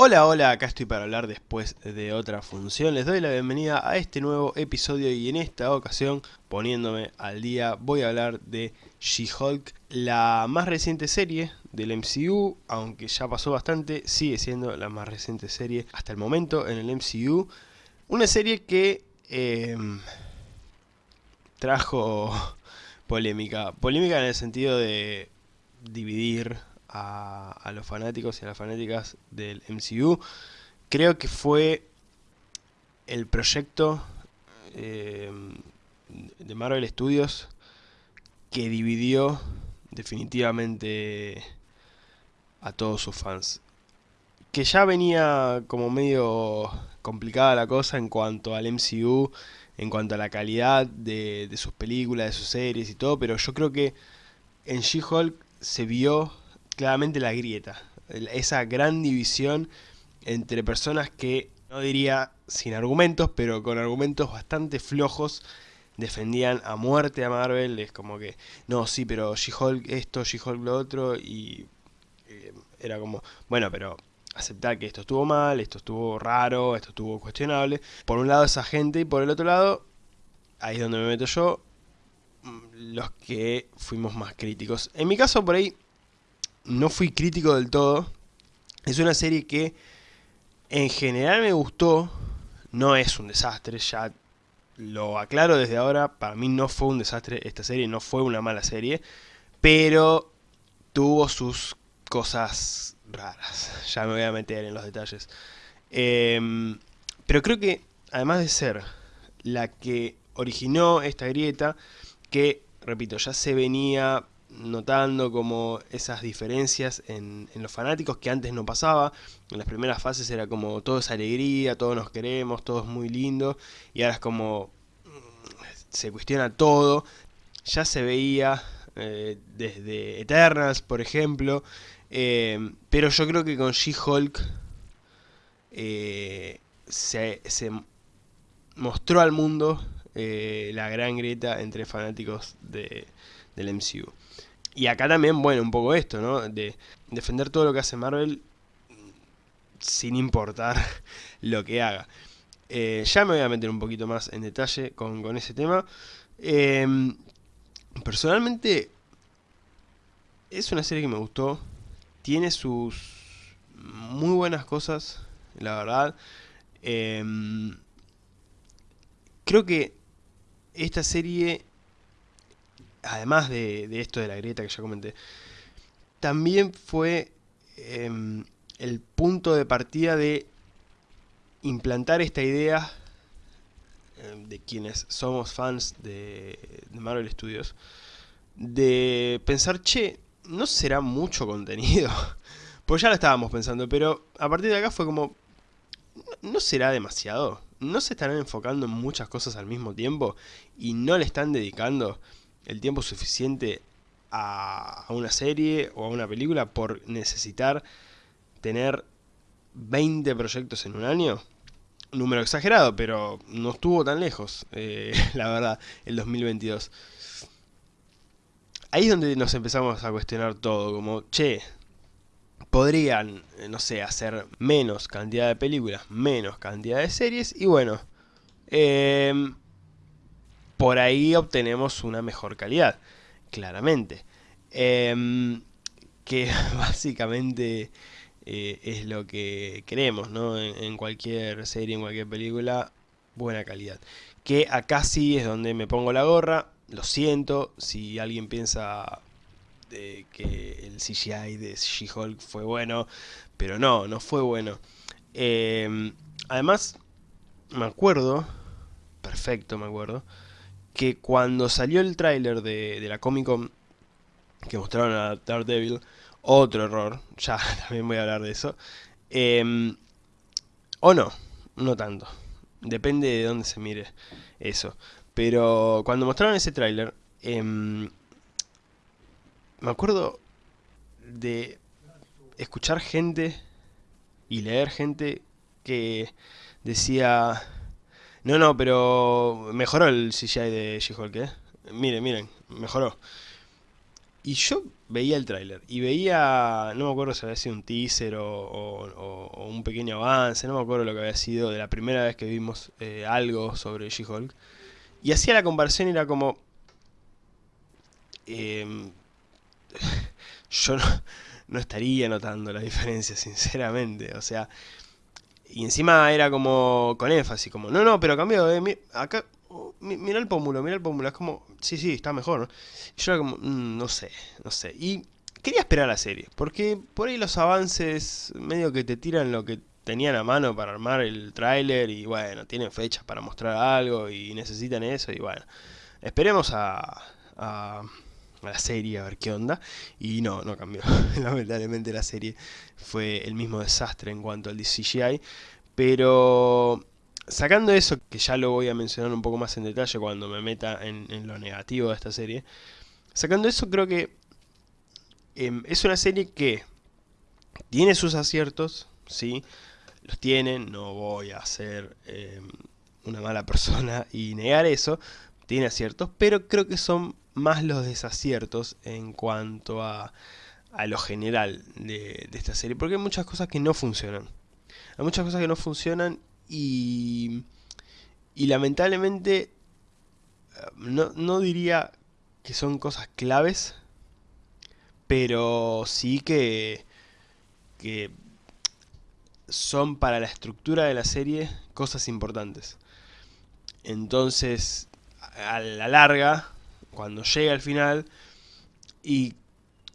Hola, hola, acá estoy para hablar después de otra función. Les doy la bienvenida a este nuevo episodio y en esta ocasión, poniéndome al día, voy a hablar de She-Hulk, la más reciente serie del MCU, aunque ya pasó bastante, sigue siendo la más reciente serie hasta el momento en el MCU. Una serie que eh, trajo polémica. Polémica en el sentido de dividir a, los fanáticos y a las fanáticas del MCU. Creo que fue el proyecto eh, de Marvel Studios que dividió definitivamente a todos sus fans. Que ya venía como medio complicada la cosa en cuanto al MCU, en cuanto a la calidad de, de sus películas, de sus series y todo, pero yo creo que en She-Hulk se vio claramente la grieta, esa gran división entre personas que, no diría sin argumentos, pero con argumentos bastante flojos, defendían a muerte a Marvel, es como que, no, sí, pero She-Hulk esto, She-Hulk lo otro, y eh, era como, bueno, pero aceptar que esto estuvo mal, esto estuvo raro, esto estuvo cuestionable. Por un lado esa gente y por el otro lado, ahí es donde me meto yo, mm, los que fuimos más críticos. En mi caso por ahí no fui crítico del todo. Es una serie que en general me gustó. No es un desastre, ya lo aclaro desde ahora. Para mí no fue un desastre esta serie, no fue una mala serie. Pero tuvo sus cosas raras. Ya me voy a meter en los detalles. Em, pero creo que, además de ser la que originó esta grieta, que, repito, ya se venía notando como esas diferencias en, los fanáticos que antes no pasaba. En las primeras fases era como todo es alegría, todos nos queremos, todo es muy lindo. Y ahora es como mm, se cuestiona todo. Ya se veía eh, desde Eternals, por ejemplo. Eh, pero yo creo que con She-Hulk eh, se, se, mostró al mundo la gran grieta entre fanáticos de, del MCU. Y acá también, bueno, un poco esto, ¿no? De defender todo lo que hace Marvel sin importar lo que haga. Eh, ya me voy a meter un poquito más en detalle con, ese tema. Em, personalmente, es una serie que me gustó. Tiene sus muy buenas cosas, la verdad. Em, creo que esta serie además de, esto de la grieta que ya comenté, también fue em, el punto de partida de implantar esta idea em, de quienes somos fans de, Marvel Studios, de pensar, che, no será mucho contenido. pues ya lo estábamos pensando, pero a partir de acá fue como, ¿no será demasiado? ¿No se estarán enfocando en muchas cosas al mismo tiempo? ¿Y no le están dedicando el tiempo suficiente a, una serie o a una película por necesitar tener 20 proyectos en un año. Número exagerado, pero no estuvo tan lejos, eh, la verdad, el 2022. Ahí es donde nos empezamos a cuestionar todo, como, che, podrían, eh, no sé, hacer menos cantidad de películas, menos cantidad de series, y bueno, eh, por ahí obtenemos una mejor calidad, claramente. Em, que básicamente eh, es lo que queremos, ¿no? En, cualquier serie, en cualquier película, buena calidad. Que acá sí es donde me pongo la gorra, lo siento, si alguien piensa que el CGI de She-Hulk fue bueno, pero no, no fue bueno. Em, además, me acuerdo, perfecto me acuerdo, que cuando salió el tráiler de, la Comic Con que mostraron a Daredevil, otro error, ya también voy a hablar de eso, em, o no, no tanto, depende de dónde se mire eso, pero cuando mostraron ese tráiler, em, me acuerdo de escuchar gente y leer gente que decía no, no, pero mejoró el CGI de She-Hulk, ¿eh? Miren, miren, mejoró. Y yo veía el tráiler y veía, no me acuerdo si había sido un teaser o, un pequeño avance, no me acuerdo lo que había sido de la primera vez que vimos eh, algo sobre She-Hulk. Y hacía la comparación y era como... Em, yo no, estaría notando la diferencia, sinceramente. O sea, y encima era como con énfasis, como, no, no, pero cambió, eh, acá, oh, mira el pómulo, mira el pómulo, es como, sí, sí, está mejor. Y yo era como, mm, no sé, no sé. Y quería esperar la serie, porque por ahí los avances medio que te tiran lo que tenían a mano para armar el tráiler y bueno, tienen fechas para mostrar algo y necesitan eso y bueno, esperemos a, la serie a ver qué onda. Y no, no cambió, lamentablemente la serie fue el mismo desastre en cuanto al CGI, pero sacando eso, que ya lo voy a mencionar un poco más en detalle cuando me meta en, lo negativo de esta serie, sacando eso creo que em, es una serie que tiene sus aciertos, ¿sí? los tienen, no voy a ser eh, una mala persona y negar eso, tiene aciertos, pero creo que son más los desaciertos en cuanto a, a lo general de, esta serie, porque hay muchas cosas que no funcionan. Hay muchas cosas que no funcionan y, y lamentablemente no, no diría que son cosas claves, pero sí que, que son para la estructura de la serie cosas importantes. Entonces, a la larga, cuando llega al final y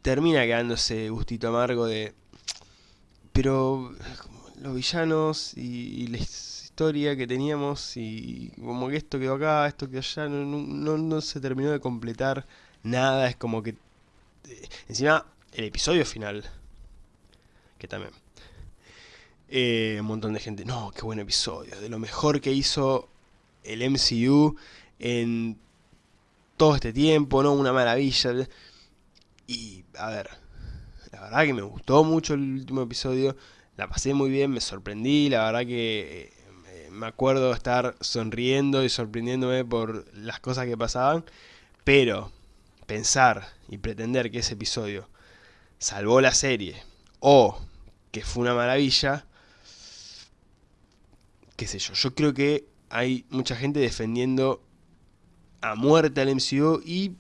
termina quedándose gustito amargo de... Pero los villanos y, la historia que teníamos y como que esto quedó acá, esto quedó allá, no, no se terminó de completar nada, es como que... Eh, encima, el episodio final, que también eh, un montón de gente, no, qué buen episodio, de lo mejor que hizo el MCU en todo este tiempo, ¿no? Una maravilla. Y, a ver, la verdad que me gustó mucho el último episodio, la pasé muy bien, me sorprendí, la verdad que eh, me acuerdo estar sonriendo y sorprendiéndome por las cosas que pasaban, pero pensar y pretender que ese episodio salvó la serie o que fue una maravilla, qué sé yo, yo creo que hay mucha gente defendiendo a muerte al MCU y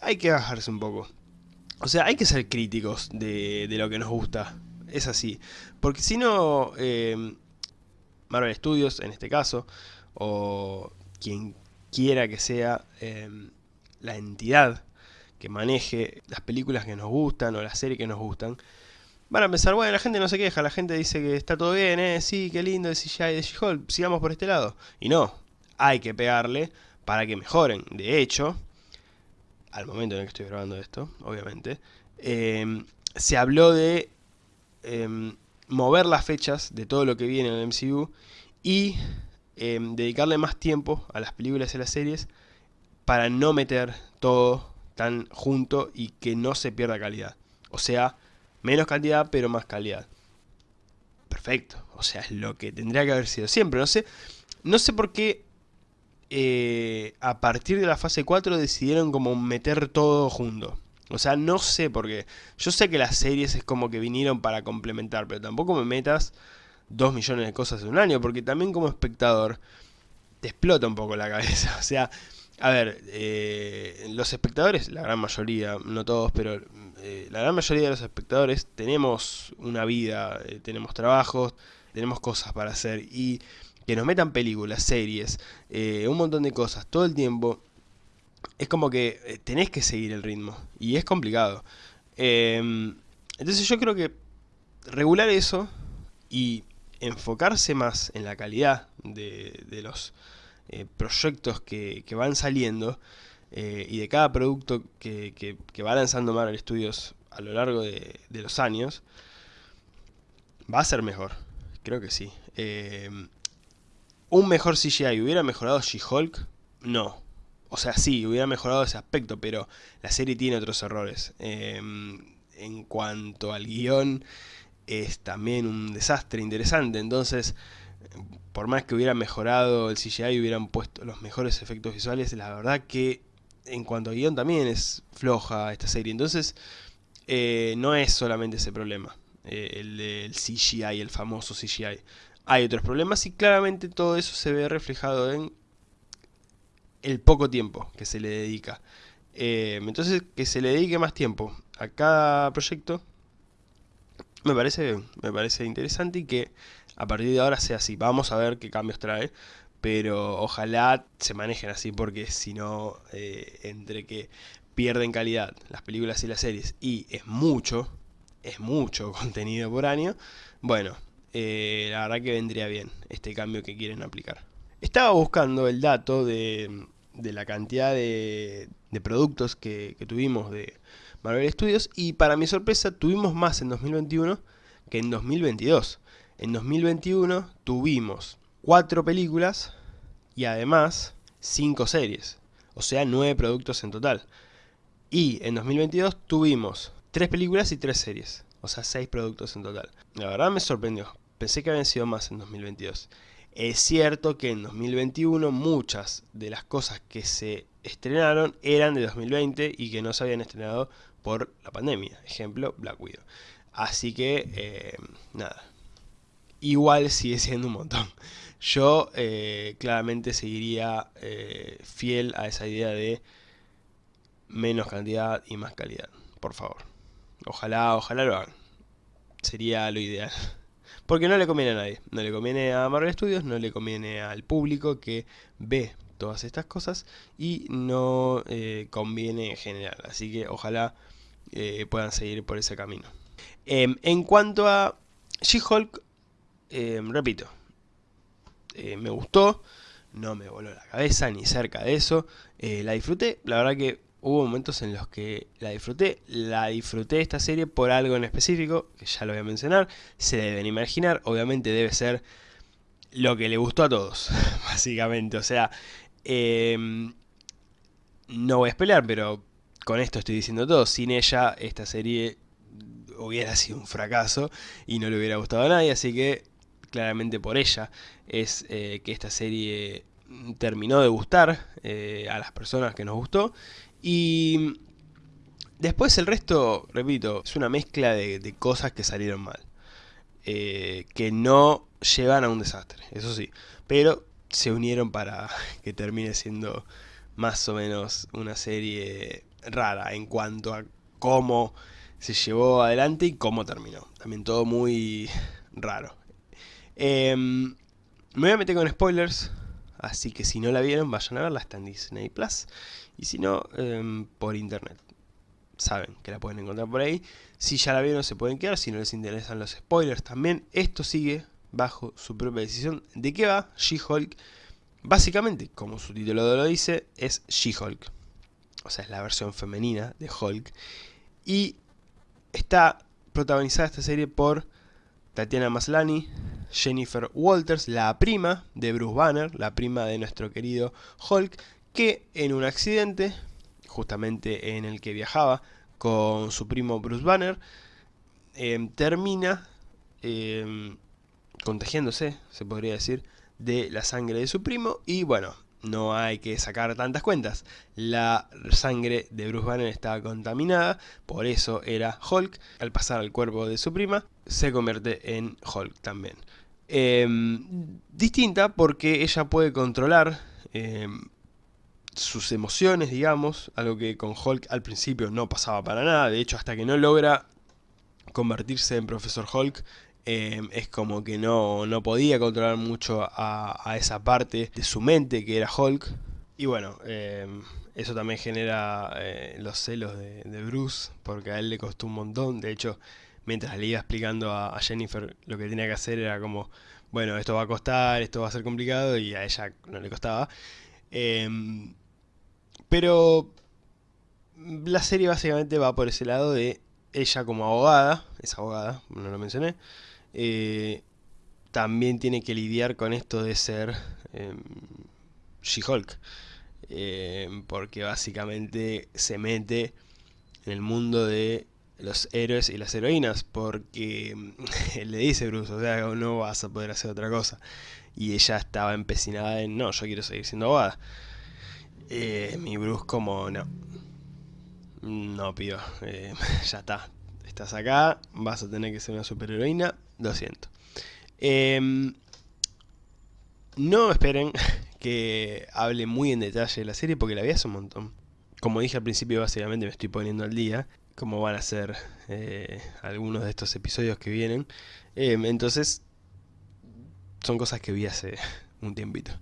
hay que bajarse un poco. O sea, hay que ser críticos de, lo que nos gusta. Es así. Porque si no, eh, Marvel Studios, en este caso, o quien quiera que sea eh, la entidad que maneje las películas que nos gustan o las series que nos gustan, van a pensar, bueno, la gente no se queja, la gente dice que está todo bien, eh, sí, qué lindo el CGI de She-Hulk, sigamos por este lado. Y no, hay que pegarle para que mejoren. De hecho, al momento en el que estoy grabando esto, obviamente, em, se habló de em, mover las fechas de todo lo que viene en el MCU y em, dedicarle más tiempo a las películas y las series para no meter todo tan junto y que no se pierda calidad. O sea, Menos cantidad, pero más calidad. Perfecto. O sea, es lo que tendría que haber sido siempre. No sé, no sé por qué eh, a partir de la fase 4 decidieron como meter todo junto. O sea, no sé por qué. Yo sé que las series es como que vinieron para complementar, pero tampoco me metas 2 millones de cosas en un año, porque también como espectador te explota un poco la cabeza. O sea, a ver, eh, los espectadores, la gran mayoría, no todos, pero eh, la gran mayoría de los espectadores tenemos una vida, tenemos trabajos, tenemos cosas para hacer y que nos metan películas, series, un montón de cosas todo el tiempo, es como que tenés que seguir el ritmo y es complicado. Em, entonces yo creo que regular eso y enfocarse más en la calidad de, los eh, proyectos que, van saliendo eh, y de cada producto que, va lanzando Marvel Studios a lo largo de, los años, va a ser mejor. Creo que sí. Eh, ¿Un mejor CGI hubiera mejorado She-Hulk? No. O sea, sí, hubiera mejorado ese aspecto, pero la serie tiene otros errores. en cuanto al guion, es también un desastre interesante. Entonces, por más que hubiera mejorado el CGI y hubieran puesto los mejores efectos visuales, la verdad que en cuanto a guion también es floja esta serie. Entonces, eh, no es solamente ese problema, eh, el del CGI, el famoso CGI. Hay otros problemas y claramente todo eso se ve reflejado en el poco tiempo que se le dedica. Eh, entonces, que se le dedique más tiempo a cada proyecto me parece, me parece interesante y que a partir de ahora sea así. Vamos a ver qué cambios trae, pero ojalá se manejen así porque si no, eh, entre que pierden calidad las películas y las series y es mucho, es mucho contenido por año, bueno, eh, la verdad que vendría bien este cambio que quieren aplicar. Estaba buscando el dato de, la cantidad de, productos que, que, tuvimos de Marvel Studios y para mi sorpresa tuvimos más en 2021 que en 2022. En 2021 tuvimos cuatro películas y además cinco series, o sea nueve productos en total. Y en 2022 tuvimos tres películas y tres series, o sea seis productos en total. La verdad me sorprendió, pensé que habían sido más en 2022. Es cierto que en 2021 muchas de las cosas que se estrenaron eran de 2020 y que no se habían estrenado por la pandemia. Ejemplo, Black Widow. Así que, eh, nada. Igual sigue siendo un montón. Yo eh, claramente seguiría eh, fiel a esa idea de menos cantidad y más calidad. Por favor. Ojalá, ojalá lo hagan. Sería lo ideal. Porque no le conviene a nadie. No le conviene a Marvel Studios, no le conviene al público que ve todas estas cosas y no conviene en general. Así que ojalá puedan seguir por ese camino. Em, en cuanto a She-Hulk, em, repito, eh, me gustó, no me voló la cabeza ni cerca de eso, eh, la disfruté, la verdad que hubo momentos en los que la disfruté, la disfruté esta serie por algo en específico, que ya lo voy a mencionar, se deben imaginar, obviamente debe ser lo que le gustó a todos, básicamente, o sea, em, no voy a pelear, pero con esto estoy diciendo todo, sin ella esta serie hubiera sido un fracaso y no le hubiera gustado a nadie, así que claramente por ella es eh, que esta serie terminó de gustar eh, a las personas que nos gustó y después el resto, repito, es una mezcla de, cosas que salieron mal, eh, que no llevan a un desastre, eso sí, pero se unieron para que termine siendo más o menos una serie rara en cuanto a cómo se llevó adelante y cómo terminó. También todo muy raro. Em, me voy a meter con spoilers, así que si no la vieron, vayan a verla, está en Disney Plus. Y si no, em, por internet. Saben que la pueden encontrar por ahí. Si ya la vieron, se pueden quedar. Si no les interesan los spoilers también, esto sigue bajo su propia decisión. ¿De qué va She-Hulk? Básicamente, como su título lo dice, es She-Hulk. O sea, es la versión femenina de Hulk. Y Está protagonizada esta serie por Tatiana Maslany, Jennifer Walters, la prima de Bruce Banner, la prima de nuestro querido Hulk, que en un accidente, justamente en el que viajaba con su primo Bruce Banner, em, termina em, contagiándose, se podría decir, de la sangre de su primo y bueno, no hay que sacar tantas cuentas. La sangre de Bruce Banner estaba contaminada, por eso era Hulk. Al pasar al cuerpo de su prima, se convierte en Hulk también. Em, distinta porque ella puede controlar em, sus emociones, digamos, algo que con Hulk al principio no pasaba para nada. De hecho, hasta que no logra convertirse en Profesor Hulk, Em, es como que no, no, podía controlar mucho a, esa parte de su mente que era Hulk. Y bueno, em, eso también genera eh, los celos de, Bruce, porque a él le costó un montón. De hecho, mientras le iba explicando a, Jennifer lo que tenía que hacer era como, bueno, esto va a costar, esto va a ser complicado, y a ella no le costaba. Em, pero la serie básicamente va por ese lado de ella como abogada, es abogada, no lo mencioné, eh, también tiene que lidiar con esto de ser em, She-Hulk. Em, porque básicamente se mete en el mundo de los héroes y las heroínas. Porque em, le dice Bruce, o sea, no vas a poder hacer otra cosa. Y ella estaba empecinada en, no, yo quiero seguir siendo abogada. Eh, mi Bruce como, no. No, pido. Eh, ya está. Estás acá, vas a tener que ser una superheroína. Lo siento. Em, no esperen que hable muy en detalle de la serie porque la vi hace un montón. Como dije al principio, básicamente me estoy poniendo al día. Como van a ser eh, algunos de estos episodios que vienen. Em, entonces, son cosas que vi hace un tiempito.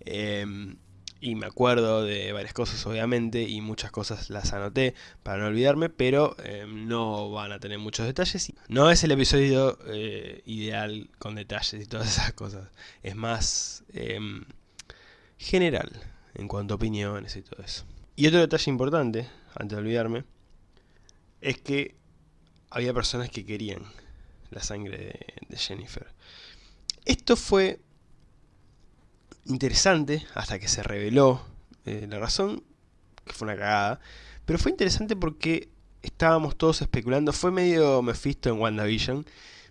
Em, y me acuerdo de varias cosas obviamente y muchas cosas las anoté para no olvidarme, pero em, no van a tener muchos detalles. No es el episodio eh, ideal con detalles y todas esas cosas, es más em, general en cuanto a opiniones y todo eso. Y otro detalle importante, antes de olvidarme, es que había personas que querían la sangre de Jennifer. Esto fue interesante hasta que se reveló eh, la razón, que fue una cagada. Pero fue interesante porque estábamos todos especulando, fue medio Mephisto en WandaVision,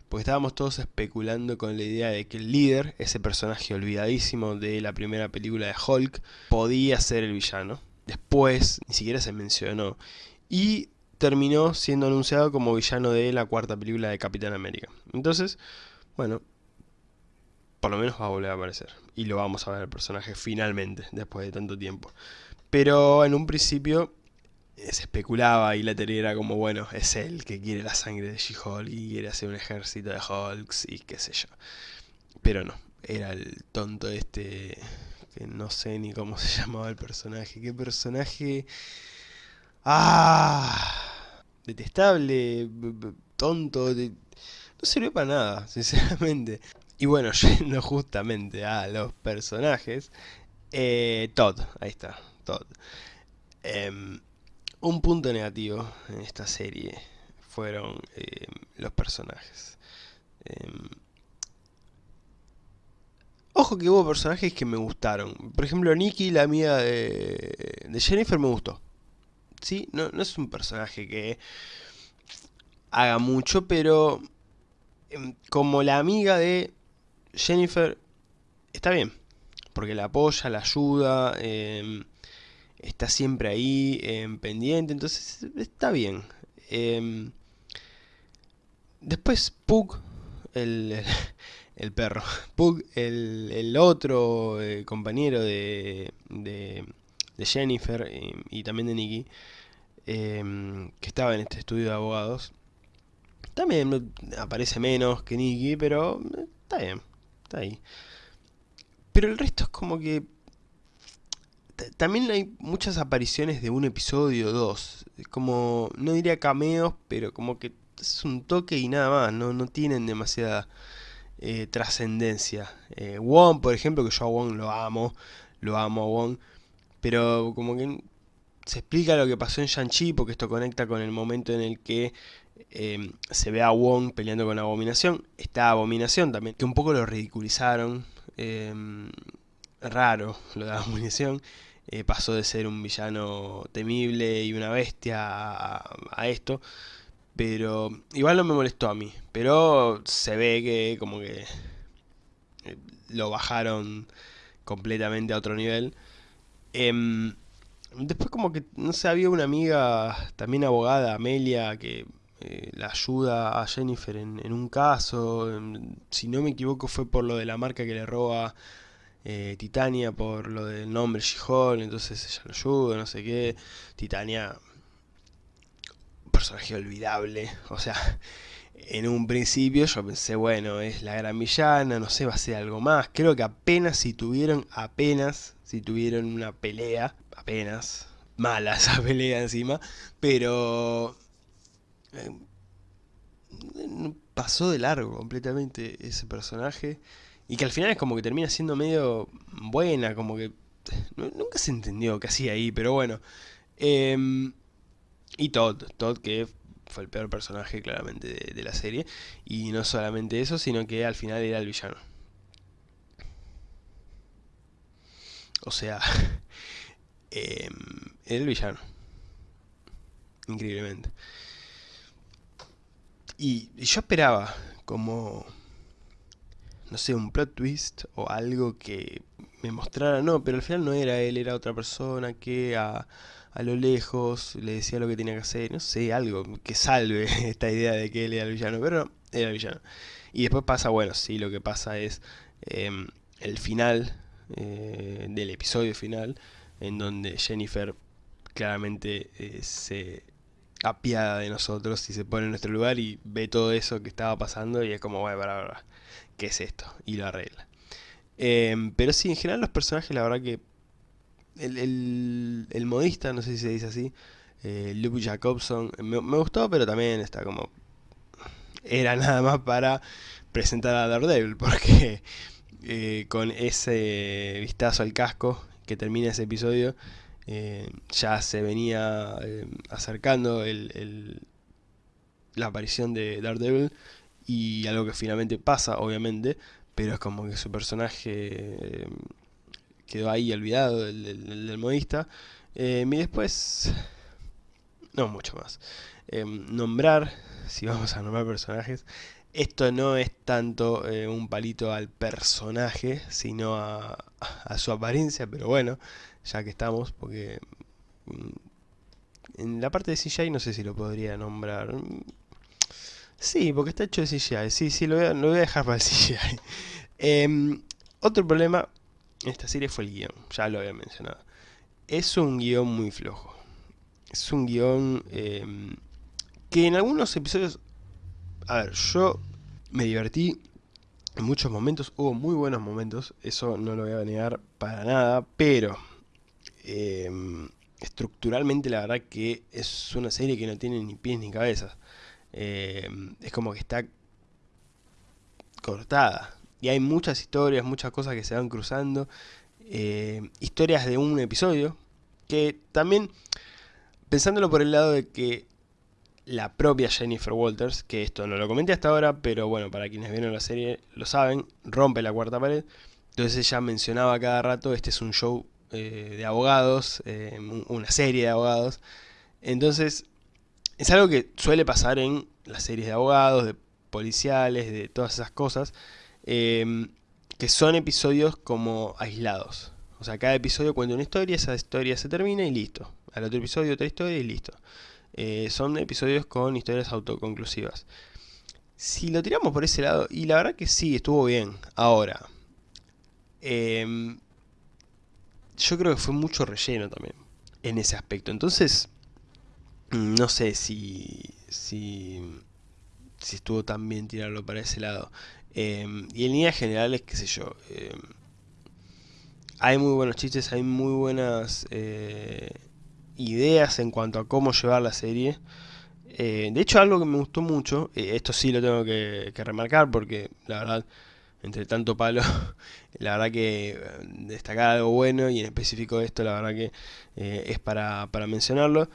porque estábamos todos especulando con la idea de que el líder, ese personaje olvidadísimo de la primera película de Hulk, podía ser el villano. Después, ni siquiera se mencionó. Y terminó siendo anunciado como villano de la cuarta película de Capitán América. Entonces, bueno, por lo menos va a volver a aparecer. Y lo vamos a ver el personaje finalmente, después de tanto tiempo. Pero en un principio eh, se especulaba y la teoría era como, bueno, es él que quiere la sangre de She-Hulk y quiere hacer un ejército de Hulks y qué sé yo. Pero no, era el tonto este, que no sé ni cómo se llamaba el personaje. ¿Qué personaje? ¡Ah! Detestable, tonto, no sirve para nada, sinceramente. Y bueno, yendo justamente a los personajes, eh, Todd, ahí está, Todd. Em, un punto negativo en esta serie fueron em, los personajes. Em, ojo que hubo personajes que me gustaron. Por ejemplo, Nikki, la amiga de, Jennifer, me gustó. ¿Sí? No, no es un personaje que haga mucho, pero como la amiga de Jennifer está bien, porque la apoya, la ayuda, em, está siempre ahí, em, pendiente, entonces está bien. Em, después Pug, el, perro, Pug, el, otro eh, compañero de, de, Jennifer y, y, también de Nicky, que estaba en este estudio de abogados, también aparece menos que Nicky, pero eh, está bien ahí. Pero el resto es como que... También hay muchas apariciones de un episodio o dos. Como, no diría cameos, pero como que es un toque y nada más. No, no tienen demasiada eh, trascendencia. Eh, Wong, por ejemplo, que yo a Wong lo amo. Lo amo a Wong. Pero como que se explica lo que pasó en Shang-Chi, porque esto conecta con el momento en el que eh, se ve a Wong peleando con Abominación. Está Abominación también, que un poco lo ridiculizaron. Eh, raro lo de Abominación. Eh, pasó de ser un villano temible y una bestia a, esto. Pero igual no me molestó a mí. Pero se ve que como que lo bajaron completamente a otro nivel. Em, después como que, no sé, había una amiga, también abogada, Amelia, que eh, la ayuda a Jennifer en, un caso, si no me equivoco fue por lo de la marca que le roba eh, Titania, por lo del nombre She-Hulk, entonces ella lo ayuda, no sé qué. Titania, personaje olvidable, o sea, en un principio yo pensé, bueno, es la gran villana, no sé, va a ser algo más. Creo que apenas si tuvieron, apenas si tuvieron una pelea, apenas, mala esa pelea encima, pero pasó de largo completamente ese personaje. Y que al final es como que termina siendo medio buena, como que... Nunca se entendió qué hacía ahí, pero bueno. Em, y Todd, Todd que fue el peor personaje claramente de, la serie. Y no solamente eso, sino que al final era el villano. O sea, em, era el villano. Increíblemente. Y, yo esperaba como, no sé, un plot twist o algo que me mostrara, no, pero al final no era él, era otra persona que a, a lo lejos le decía lo que tenía que hacer, no sé, algo que salve esta idea de que él era el villano, pero no, era el villano. Y después pasa, bueno, sí, lo que pasa es em, el final eh, del episodio final, en donde Jennifer claramente eh, se apiada de nosotros y se pone en nuestro lugar y ve todo eso que estaba pasando y es como, bueno, para, para, ¿qué es esto? Y lo arregla. Em, pero sí, en general los personajes, la verdad que el, el, modista, no sé si se dice así, eh, Luke Jacobson, me, gustó, pero también está como... Era nada más para presentar a Daredevil, porque eh, con ese vistazo al casco que termina ese episodio, eh, ya se venía eh, acercando el, la aparición de Daredevil y algo que finalmente pasa, obviamente, pero es como que su personaje quedó ahí olvidado del, modista. y después, no mucho más. nombrar, si vamos a nombrar personajes, esto no es tanto eh, un palito al personaje, sino a, su apariencia, pero bueno, ya que estamos, porque mm, en la parte de CGI no sé si lo podría nombrar. Sí, porque está hecho de CGI, sí, sí, lo voy a, dejar para el CGI. Em, otro problema en esta serie fue el guion, ya lo había mencionado. Es un guion muy flojo. Es un guion em, que en algunos episodios a ver, yo me divertí en muchos momentos, hubo muy buenos momentos, eso no lo voy a negar para nada, pero em, estructuralmente la verdad que es una serie que no tiene ni pies ni cabezas. Em, es como que está cortada. Y hay muchas historias, muchas cosas que se van cruzando. Em, historias de un episodio. Que también, pensándolo por el lado de que la propia Jennifer Walters, que esto no lo comenté hasta ahora, pero bueno, para quienes vieron la serie lo saben, rompe la cuarta pared. Entonces ella mencionaba cada rato, este es un show eh, de abogados, eh, una serie de abogados. Entonces, es algo que suele pasar en las series de abogados, de policiales, de todas esas cosas, em, que son episodios como aislados. O sea, cada episodio cuenta una historia, esa historia se termina y listo. Al otro episodio otra historia y listo. Eh, son episodios con historias autoconclusivas. Si lo tiramos por ese lado, y la verdad que sí, estuvo bien. Ahora, em, yo creo que fue mucho relleno también en ese aspecto. Entonces, no sé si, si, si estuvo tan bien tirarlo para ese lado. Em, y en líneas generales, qué sé yo, em, hay muy buenos chistes, hay muy buenas... Ideas en cuanto a cómo llevar la serie. Eh, de hecho, algo que me gustó mucho, eh, esto sí lo tengo que, remarcar porque la verdad, entre tanto palo, la verdad que eh, destacar algo bueno y en específico esto, la verdad que es para, para mencionarlo.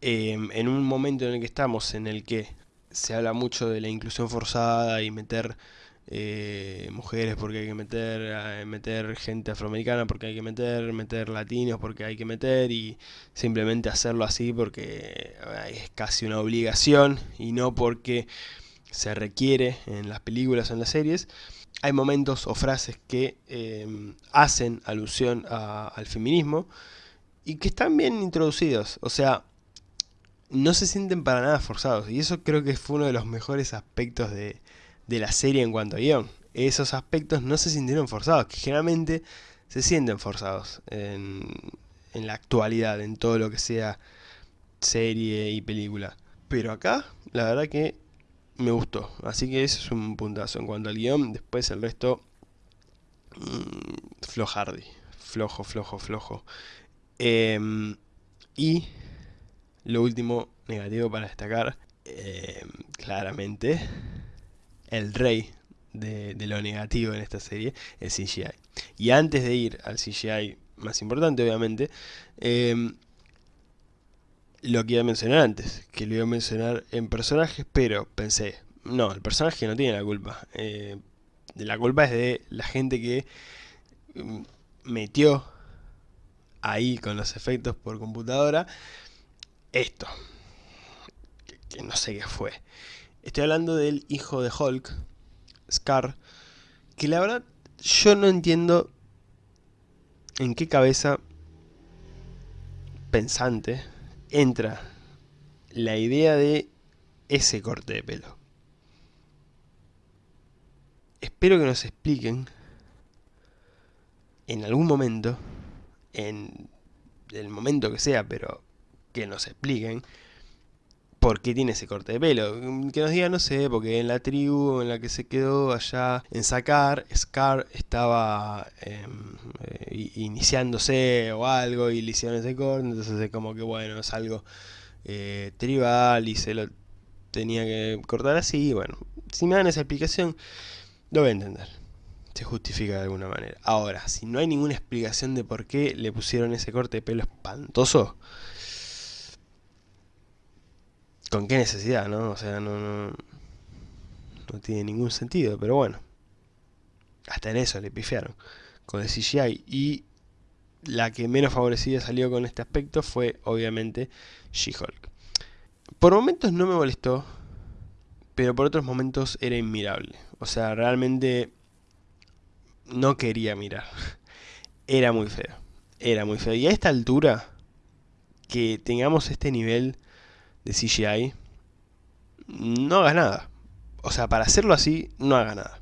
en un momento en el que estamos, en el que se habla mucho de la inclusión forzada y meter eh, mujeres porque hay que meter, eh, meter gente afroamericana porque hay que meter, meter latinos porque hay que meter y simplemente hacerlo así porque es casi una obligación y no porque se requiere en las películas o en las series. Hay momentos o frases que em, hacen alusión al feminismo y que están bien introducidos, o sea, no se sienten para nada forzados y eso creo que fue uno de los mejores aspectos de, de la serie en cuanto a guion. Esos aspectos no se sintieron forzados, que generalmente se sienten forzados en, en la actualidad, en todo lo que sea serie y película. Pero acá, la verdad que me gustó. Así que eso es un puntazo en cuanto al guion. Después el resto, mmm, flojardi. Flojo, flojo, flojo. Em, y lo último negativo para destacar, em, claramente, el rey de, lo negativo en esta serie, el CGI. Y antes de ir al CGI más importante, obviamente, em, lo que iba a mencionar antes, que lo iba a mencionar en personajes, pero pensé, no, el personaje no tiene la culpa. Eh, la culpa es de la gente que mm, metió ahí con los efectos por computadora esto. que no sé qué fue. Estoy hablando del hijo de Hulk, Scar, que la verdad yo no entiendo en qué cabeza pensante entra la idea de ese corte de pelo. Espero que nos expliquen en algún momento, en el momento que sea, pero que nos expliquen por qué tiene ese corte de pelo. Que nos digan, no sé, porque en la tribu en la que se quedó allá en Sacar, Scar estaba em, eh, iniciándose o algo y le hicieron ese corte, entonces es como que bueno, es algo eh, tribal y se lo tenía que cortar así, bueno, si me dan esa explicación, lo voy a entender. Se justifica de alguna manera. Ahora, si no hay ninguna explicación de por qué le pusieron ese corte de pelo espantoso, ¿con qué necesidad, no? O sea, no, no, no tiene ningún sentido, pero bueno. Hasta en eso le pifiaron con el CGI. Y la que menos favorecida salió con este aspecto fue, obviamente, She-Hulk. Por momentos no me molestó, pero por otros momentos era inmirable. O sea, realmente no quería mirar. Era muy feo. Era muy feo. Y a esta altura, que tengamos este nivel de CGI, no hagas nada. O sea, para hacerlo así, no hagas nada.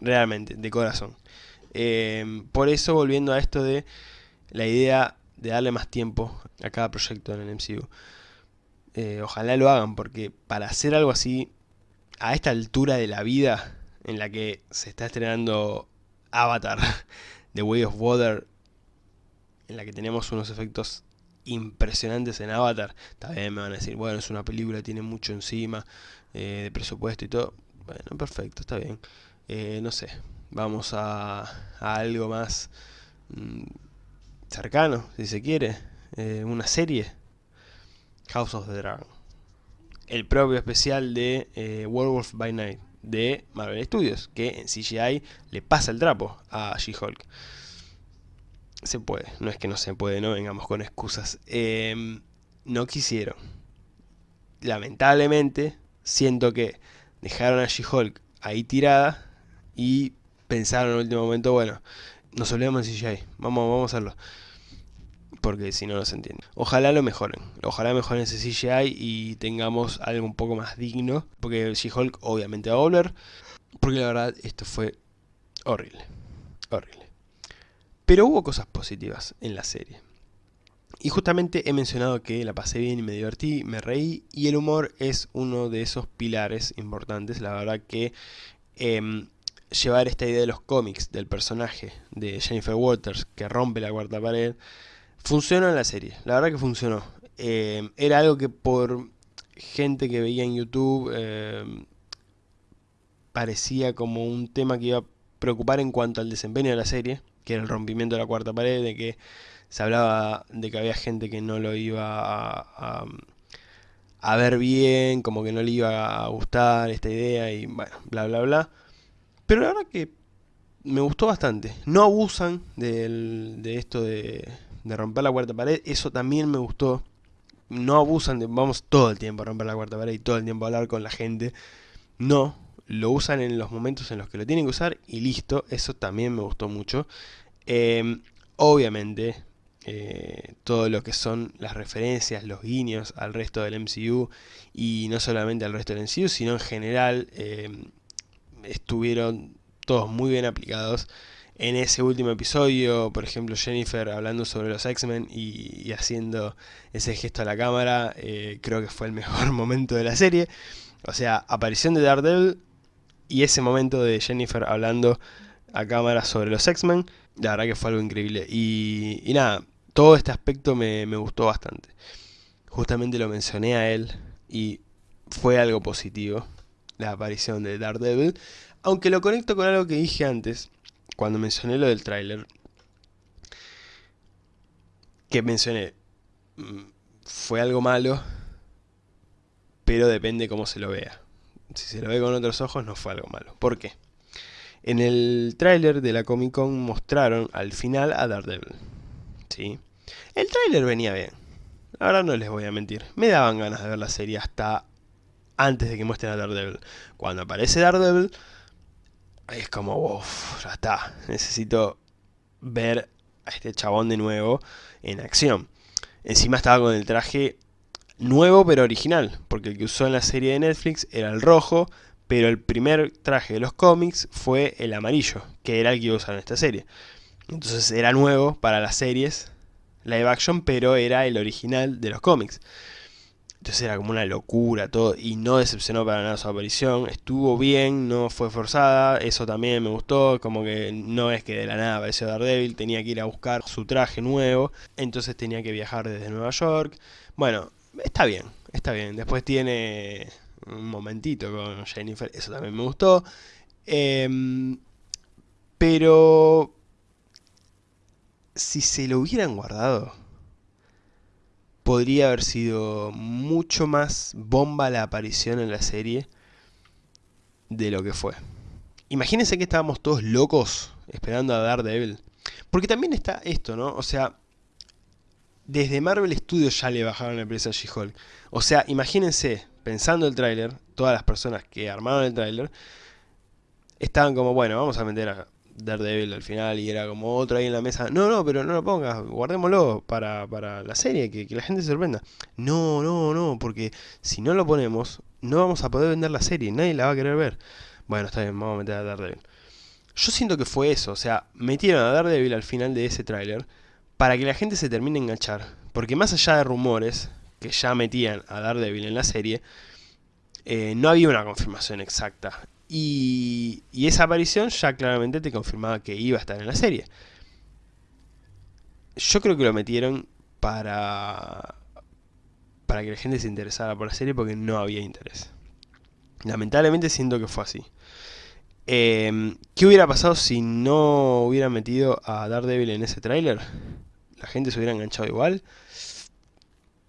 Realmente, de corazón. Eh, por eso, volviendo a esto de la idea de darle más tiempo a cada proyecto en el MCU. Eh, ojalá lo hagan, porque para hacer algo así, a esta altura de la vida, en la que se está estrenando Avatar, The Way of Water, en la que tenemos unos efectos impresionantes en Avatar, también me van a decir, bueno, es una película, tiene mucho encima, eh, de presupuesto y todo. Bueno, perfecto, está bien. Eh, no sé, vamos a, algo más mm, cercano, si se quiere. una serie House of the Dragon. El propio especial de eh, Werewolf by Night de Marvel Studios, que en CGI le pasa el trapo a She-Hulk. Se puede, no es que no se puede, no vengamos con excusas. Em, no quisieron. Lamentablemente, siento que dejaron a She-Hulk ahí tirada y pensaron en el último momento, bueno, nos olvidamos en CGI, vamos, vamos a hacerlo porque si no, no se entiende. Ojalá lo mejoren, ojalá mejoren ese CGI y tengamos algo un poco más digno, porque She-Hulk obviamente va a volver, porque la verdad esto fue horrible, horrible. Pero hubo cosas positivas en la serie. Y justamente he mencionado que la pasé bien y me divertí, me reí, y el humor es uno de esos pilares importantes, la verdad que... Em, llevar esta idea de los cómics del personaje de Jennifer Waters que rompe la cuarta pared Funcionó en la serie, la verdad que funcionó. Eh, era algo que por gente que veía en YouTube eh, parecía como un tema que iba a preocupar en cuanto al desempeño de la serie, que era el rompimiento de la cuarta pared, de que se hablaba de que había gente que no lo iba a, ver bien, como que no le iba a gustar esta idea y bueno, bla bla bla. Pero la verdad que me gustó bastante. No abusan de esto de romper la cuarta pared, eso también me gustó. No abusan de, vamos todo el tiempo a romper la cuarta pared y todo el tiempo a hablar con la gente. No, lo usan en los momentos en los que lo tienen que usar y listo, eso también me gustó mucho. Em, obviamente, eh, todo lo que son las referencias, los guiños al resto del MCU y no solamente al resto del MCU, sino en general em, estuvieron todos muy bien aplicados en ese último episodio, por ejemplo Jennifer hablando sobre los X-Men y, haciendo ese gesto a la cámara, eh, creo que fue el mejor momento de la serie. O sea, aparición de Daredevil y ese momento de Jennifer hablando a cámara sobre los X-Men, la verdad que fue algo increíble. Y, nada, todo este aspecto me, me gustó bastante. Justamente lo mencioné a él y fue algo positivo, la aparición de Daredevil. Aunque lo conecto con algo que dije antes, cuando mencioné lo del tráiler, que mencioné, mm, fue algo malo, pero depende cómo se lo vea. Si se lo ve con otros ojos, no fue algo malo. ¿Por qué? En el tráiler de la Comic Con mostraron al final a Daredevil. ¿Sí? El tráiler venía bien. Ahora no les voy a mentir. Me daban ganas de ver la serie hasta antes de que muestren a Daredevil. Cuando aparece Daredevil, es como, uff, ya está, necesito ver a este chabón de nuevo en acción. Encima estaba con el traje nuevo pero original, porque el que usó en la serie de Netflix era el rojo, pero el primer traje de los cómics fue el amarillo, que era el que iba a usar en esta serie. Entonces era nuevo para las series live action, pero era el original de los cómics. Entonces era como una locura todo y no decepcionó para nada su aparición. Estuvo bien, no fue forzada, eso también me gustó. Como que no es que de la nada apareció Daredevil, tenía que ir a buscar su traje nuevo. Entonces tenía que viajar desde Nueva York. Bueno, está bien, está bien. Después tiene un momentito con Jennifer, eso también me gustó. Em, pero si se lo hubieran guardado podría haber sido mucho más bomba la aparición en la serie de lo que fue. Imagínense que estábamos todos locos esperando a Daredevil. Porque también está esto, ¿no? O sea, desde Marvel Studios ya le bajaron la empresa a She-Hulk. O sea, imagínense, pensando el tráiler, todas las personas que armaron el tráiler, estaban como, bueno, vamos a meter a Daredevil al final y era como otro ahí en la mesa. No, no, pero no lo pongas, guardémoslo para, para la serie, que, la gente se sorprenda. No, no, no, porque si no lo ponemos, no vamos a poder vender la serie, nadie la va a querer ver. Bueno, está bien, vamos a meter a Daredevil. Yo siento que fue eso, o sea, metieron a Daredevil al final de ese tráiler para que la gente se termine de enganchar. Porque más allá de rumores que ya metían a Daredevil en la serie, eh, no había una confirmación exacta. Y, esa aparición ya claramente te confirmaba que iba a estar en la serie. Yo creo que lo metieron para, para que la gente se interesara por la serie porque no había interés. Lamentablemente siento que fue así. Em, ¿Qué hubiera pasado si no hubiera metido a Daredevil en ese tráiler? ¿La gente se hubiera enganchado igual?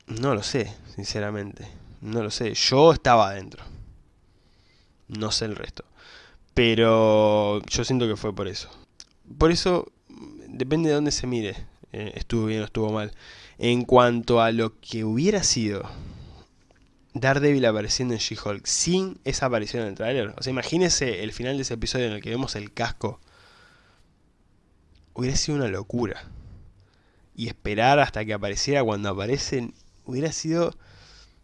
No lo sé, sinceramente. No lo sé. Yo estaba adentro. No sé el resto. Pero yo siento que fue por eso. Por eso, depende de dónde se mire. Eh, estuvo bien o estuvo mal. En cuanto a lo que hubiera sido Daredevil apareciendo en She-Hulk sin esa aparición en el tráiler. O sea, imagínese el final de ese episodio en el que vemos el casco. Hubiera sido una locura. Y esperar hasta que apareciera cuando aparecen hubiera sido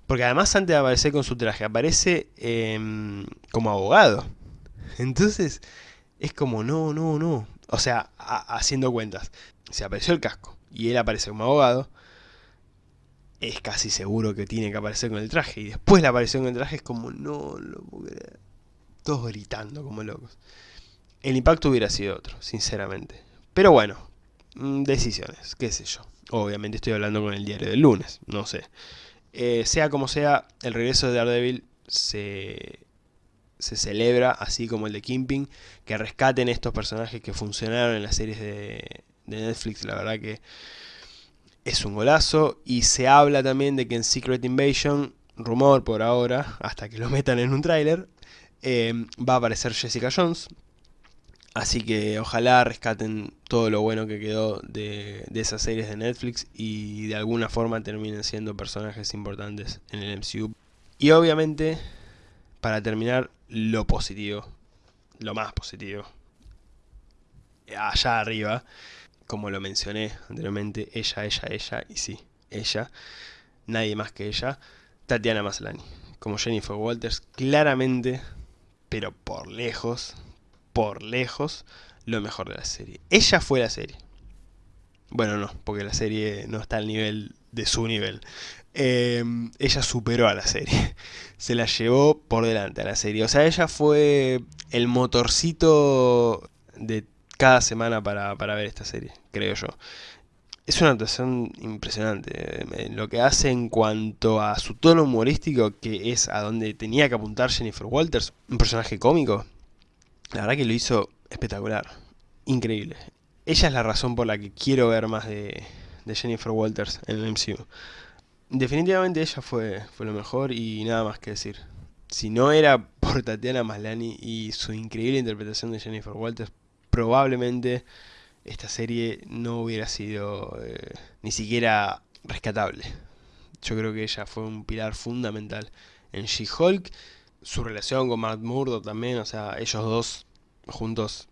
porque además antes de aparecer con su traje, aparece em, como abogado. Entonces, es como, no, no, no. O sea, haciendo cuentas. Si apareció el casco y él aparece como abogado, es casi seguro que tiene que aparecer con el traje. Y después la aparición con el traje es como, no, lo Todos gritando como locos. El impacto hubiera sido otro, sinceramente. Pero bueno, decisiones, qué sé yo. Obviamente estoy hablando con el diario del lunes, no sé. Eh, sea como sea, el regreso de Daredevil se, se celebra, así como el de Kimping, que rescaten estos personajes que funcionaron en las series de, Netflix, la verdad que es un golazo. Y se habla también de que en Secret Invasion, rumor por ahora, hasta que lo metan en un tráiler, eh, va a aparecer Jessica Jones, Así que ojalá rescaten todo lo bueno que quedó de, esas series de Netflix y de alguna forma terminen siendo personajes importantes en el MCU. Y obviamente, para terminar, lo positivo, lo más positivo, allá arriba, como lo mencioné anteriormente, ella, ella, ella, y sí, ella, nadie más que ella, Tatiana Maslany. Como Jennifer Walters, claramente, pero por lejos, por lejos, lo mejor de la serie. Ella fue la serie. Bueno, no, porque la serie no está al nivel de su nivel. Em, ella superó a la serie. Se la llevó por delante a la serie. O sea, ella fue el motorcito de cada semana para, para ver esta serie, creo yo. Es una actuación impresionante. Eh, lo que hace en cuanto a su tono humorístico, que es a donde tenía que apuntar Jennifer Walters, un personaje cómico, la verdad que lo hizo espectacular. Increíble. Ella es la razón por la que quiero ver más de, Jennifer Walters en el MCU. Definitivamente ella fue, fue lo mejor y nada más que decir. Si no era por Tatiana Maslany y su increíble interpretación de Jennifer Walters, probablemente esta serie no hubiera sido eh, ni siquiera rescatable. Yo creo que ella fue un pilar fundamental en She-Hulk su relación con Matt Murdock también, o sea, ellos dos juntos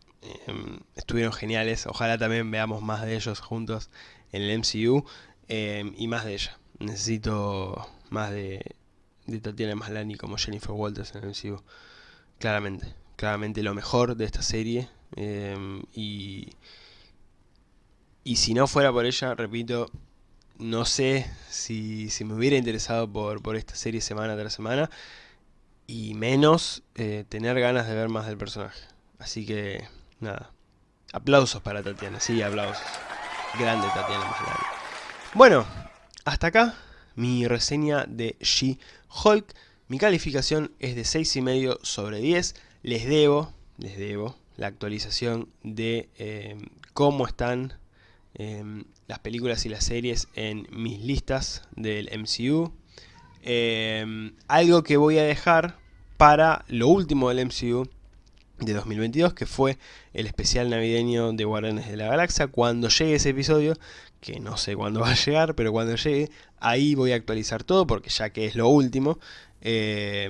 em, estuvieron geniales. Ojalá también veamos más de ellos juntos en el MCU em, y más de ella. Necesito más de, de Tatiana Maslany como Jennifer Walters en el MCU. Claramente, claramente lo mejor de esta serie. Em, y, y si no fuera por ella, repito, no sé si, si me hubiera interesado por, por, esta serie semana tras semana. Y menos eh, tener ganas de ver más del personaje. Así que, nada. Aplausos para Tatiana, sí, aplausos. Grande Tatiana. Bueno, hasta acá mi reseña de She-Hulk. Mi calificación es de 6,5 sobre 10. Les debo, les debo la actualización de eh, cómo están eh, las películas y las series en mis listas del MCU. Eh, algo que voy a dejar para lo último del MCU de 2022, que fue el especial navideño de Guardianes de la Galaxia. Cuando llegue ese episodio, que no sé cuándo va a llegar, pero cuando llegue, ahí voy a actualizar todo, porque ya que es lo último, eh,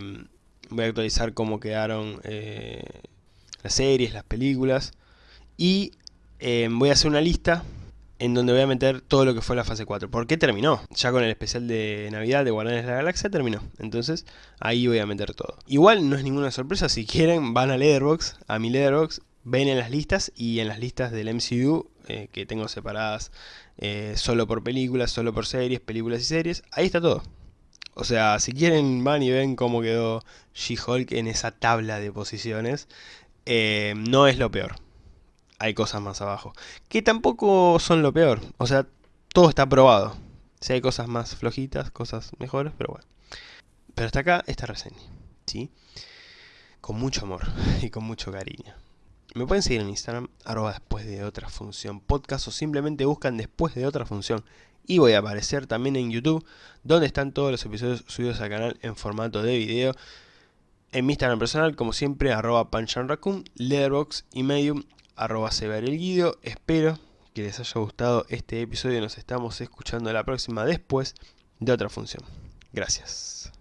voy a actualizar cómo quedaron eh, las series, las películas, y eh, voy a hacer una lista en donde voy a meter todo lo que fue la fase 4. ¿Por qué terminó? Ya con el especial de Navidad de Guardianes de la Galaxia terminó. Entonces ahí voy a meter todo. Igual no es ninguna sorpresa, si quieren van a Leatherbox, a mi Leatherbox, ven en las listas y en las listas del MCU eh, que tengo separadas eh, solo por películas, solo por series, películas y series, ahí está todo. O sea, si quieren van y ven cómo quedó She-Hulk en esa tabla de posiciones, eh, no es lo peor hay cosas más abajo. Que tampoco son lo peor. O sea, todo está probado. Si hay cosas más flojitas, cosas mejores, pero bueno. Pero hasta acá esta reseña. ¿Sí? Con mucho amor y con mucho cariño. Me pueden seguir en Instagram, arroba después de otra función podcast o simplemente buscan después de otra función. Y voy a aparecer también en YouTube, donde están todos los episodios subidos al canal en formato de video. En mi Instagram personal, como siempre, arroba panchanraccoon, letterbox y medium, arroba guido. Espero que les haya gustado este episodio. Nos estamos escuchando la próxima después de otra función. Gracias.